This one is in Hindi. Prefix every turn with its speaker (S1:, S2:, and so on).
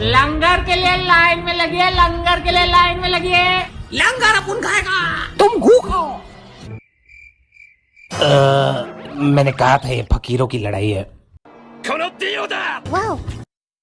S1: लंगर के लिए लाइन में लगी लंगर के लिए लाइन में लगी
S2: लंगर अपन खाएगा।
S3: तुम घू खाओ मैंने कहा था ये फकीरों की लड़ाई है।
S4: Wow.